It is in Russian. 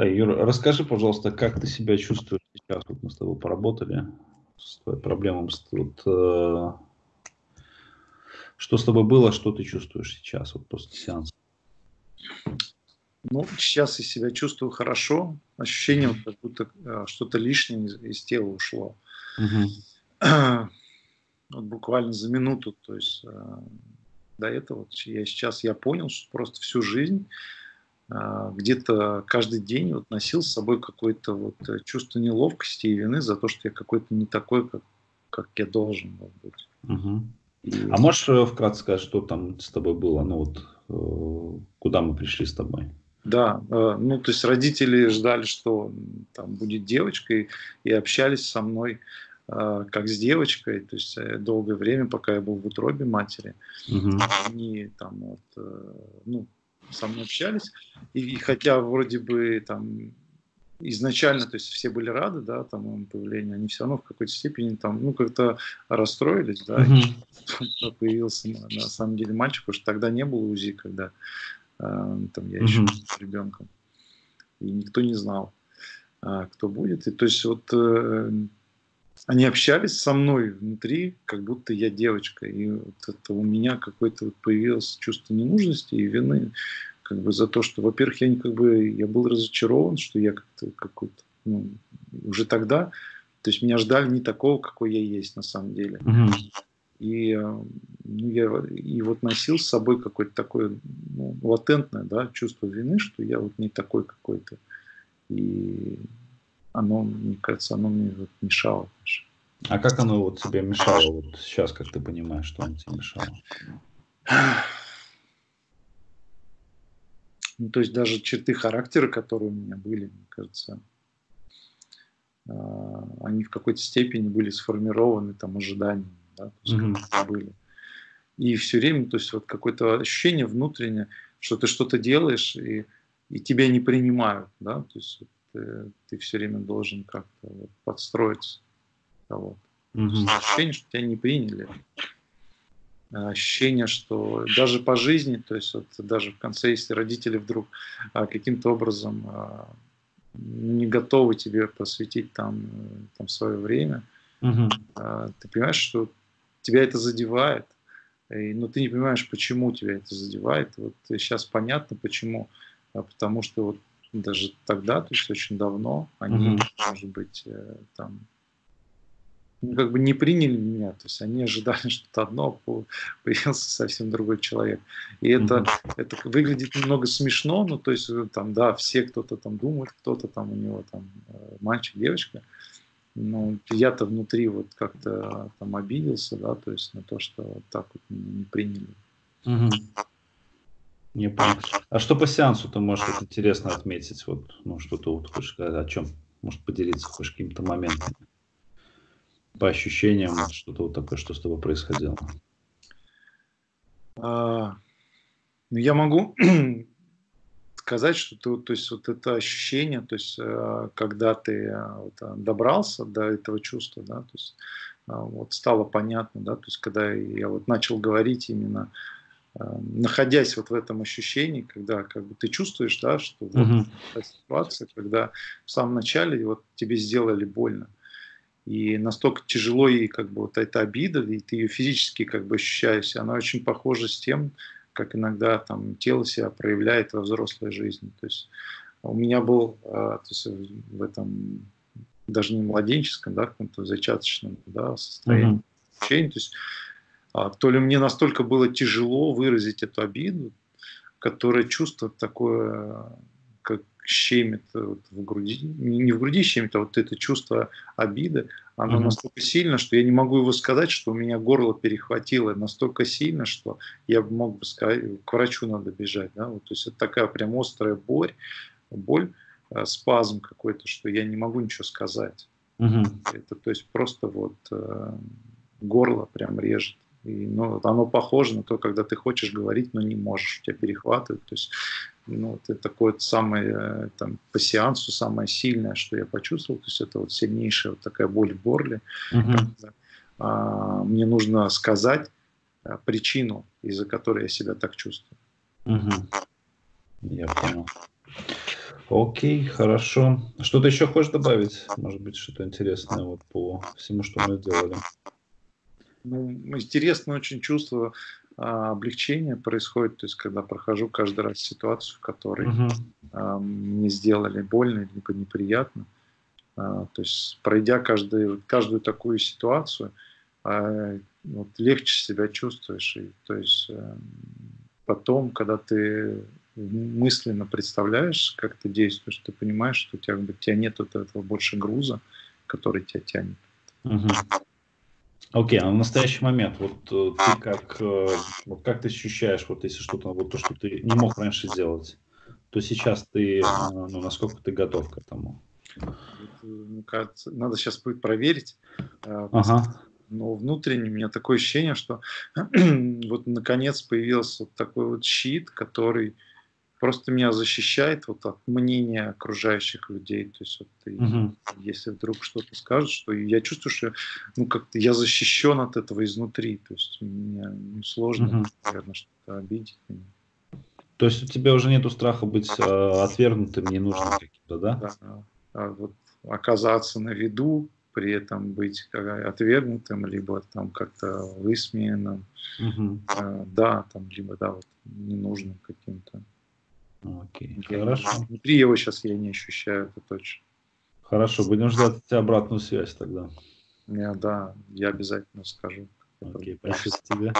Да, Юра, расскажи, пожалуйста, как ты себя чувствуешь сейчас? Вот мы с тобой поработали с твоей проблемой. Вот, э, что с тобой было, что ты чувствуешь сейчас, вот после сеанса? Ну, сейчас я себя чувствую хорошо. Ощущение, как будто э, что-то лишнее из, из тела ушло. Угу. Вот буквально за минуту, то есть э, до этого я сейчас я понял, что просто всю жизнь где-то каждый день вот носил с собой какое-то вот э, чувство неловкости и вины за то, что я какой-то не такой, как, как я должен был быть. Угу. И... А можешь э, вкратце сказать, что там с тобой было? Ну вот э, куда мы пришли с тобой? Да, ну то есть родители ждали, что там будет девочка, и, общались со мной как с девочкой, то есть долгое время, пока я был в утробе матери, угу. они там вот, ну, со мной общались, и, и хотя вроде бы там изначально, то есть все были рады, да, там моему появлению, они все равно в какой-то степени там, ну, как-то расстроились, да, mm-hmm. появился на, на самом деле мальчик, потому что тогда не было УЗИ, когда э, там я еще mm-hmm. ребенком, и никто не знал, э, кто будет, и то есть вот э, они общались со мной внутри, как будто я девочка, и вот это у меня какое-то вот появилось чувство ненужности и вины, как бы за то, что, во-первых, я как бы я был разочарован, что я как-то какой-то ну, уже тогда, то есть меня ждали не такого, какой я есть на самом деле. Угу. И, э, ну, я, и вот носил с собой какое-то такое ну, латентное да, чувство вины, что я вот не такой какой-то. И оно, мне кажется, оно мне вот мешало. А как оно вот тебе мешало вот сейчас, как ты понимаешь, что оно тебе мешало? Ну, то есть даже черты характера, которые у меня были, мне кажется, а, они в какой-то степени были сформированы там ожиданиями, да, mm-hmm. были. И все время, то есть вот какое-то ощущение внутреннее, что ты что-то делаешь и, и тебя не принимают, да, то есть ты, ты все время должен как-то вот, подстроиться. Вот. Mm-hmm. Ощущение, что тебя не приняли ощущение, что даже по жизни, то есть вот даже в конце, если родители вдруг а, каким-то образом а, не готовы тебе посвятить там, там свое время, угу. ты понимаешь, что тебя это задевает, и, но ты не понимаешь, почему тебя это задевает. Вот сейчас понятно, почему. Потому что вот даже тогда, то есть очень давно, они, угу. может быть, э, там ну, как бы не приняли меня, то есть они ожидали что-то одно, а появился совсем другой человек. И это, mm-hmm. это выглядит немного смешно, ну то есть э, там, да, все кто-то там думает, кто-то там у него там э, мальчик, девочка, но я-то внутри вот как-то там обиделся, да, то есть на то, что вот так вот меня не приняли. Mm-hmm. Не понял. А что по сеансу ты можешь вот интересно отметить? Вот, ну, что-то вот хочешь сказать, о чем? Может поделиться хочешь каким-то моментом? по ощущениям, что-то вот такое, что с тобой происходило? А, ну, я могу сказать, что ты, то есть вот это ощущение, то есть э, когда ты э, вот, э, добрался до этого чувства, да, то есть вот стало понятно, да, то есть когда я вот начал говорить именно находясь вот в этом ощущении, когда как бы ты чувствуешь, да, что вот uh-huh. ситуация, когда в самом начале вот тебе сделали больно, и настолько тяжело и как бы вот эта обида, и ты ее физически как бы ощущаешь, она очень похожа с тем, как иногда там тело себя проявляет во взрослой жизни. То есть у меня был а, то есть в этом даже не младенческом, да, каком-то зачаточном да, состоянии, mm-hmm. то есть то ли мне настолько было тяжело выразить эту обиду, которое чувство такое щемит вот в груди, не в груди щемит, а вот это чувство обиды, оно mm-hmm. настолько сильно, что я не могу его сказать, что у меня горло перехватило настолько сильно, что я мог бы сказать, к врачу надо бежать. Да? Вот, то есть это такая прям острая боль, боль, э, спазм какой-то, что я не могу ничего сказать. Mm-hmm. Это то есть просто вот э, горло прям режет. И, ну, оно похоже на то, когда ты хочешь говорить, но не можешь, у тебя перехватывает. То есть ну, это такое самое, э, там, по сеансу самое сильное, что я почувствовал, то есть это вот сильнейшая вот такая боль в горле. Угу. Когда, а, мне нужно сказать а, причину, из-за которой я себя так чувствую. Угу. Я понял. Окей, хорошо. Что-то еще хочешь добавить? Может быть, что-то интересное вот по всему, что мы делали? Ну, интересно очень чувство а, облегчения происходит, то есть когда прохожу каждый раз ситуацию, в которой угу. а, мне сделали больно либо неприятно. А, то есть пройдя каждую, каждую такую ситуацию, а, вот, легче себя чувствуешь. И, то есть а, потом, когда ты мысленно представляешь, как ты действуешь, ты понимаешь, что у тебя, у тебя нет вот этого больше груза, который тебя тянет. Угу. Окей, а в настоящий момент, вот э, ты как, э, вот как ты ощущаешь, вот если что-то, вот то, что ты не мог раньше сделать, то сейчас ты, э, ну, насколько ты готов к этому? Мне кажется, надо сейчас будет проверить. Ага. Но внутренне у меня такое ощущение, что вот наконец появился вот такой вот щит, который просто меня защищает вот от мнения окружающих людей. То есть вот угу. если вдруг что-то скажут, что я чувствую, что ну как-то я защищен от этого изнутри. То есть мне ну, сложно, угу. наверное, что-то обидеть меня. То есть у тебя уже нету страха быть э, отвергнутым, ненужным каким-то, да? Да. А вот оказаться на виду, при этом быть отвергнутым, либо там как-то высмеянным, угу. э, да, там, либо да, вот ненужным каким-то. Окей, я хорошо. Внутри его сейчас я не ощущаю, это точно. Хорошо, будем ждать от тебя обратную связь тогда. Я, да, я обязательно скажу. Окей, спасибо тебе.